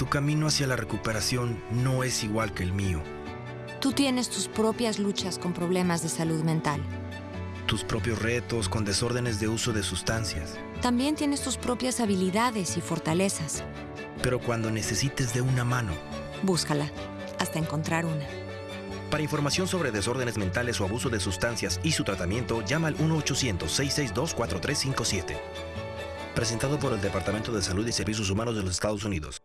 Tu camino hacia la recuperación no es igual que el mío. Tú tienes tus propias luchas con problemas de salud mental. Tus propios retos con desórdenes de uso de sustancias. También tienes tus propias habilidades y fortalezas. Pero cuando necesites de una mano, Búscala hasta encontrar una. Para información sobre desórdenes mentales o abuso de sustancias y su tratamiento, llama al 1-800-662-4357. Presentado por el Departamento de Salud y Servicios Humanos de los Estados Unidos.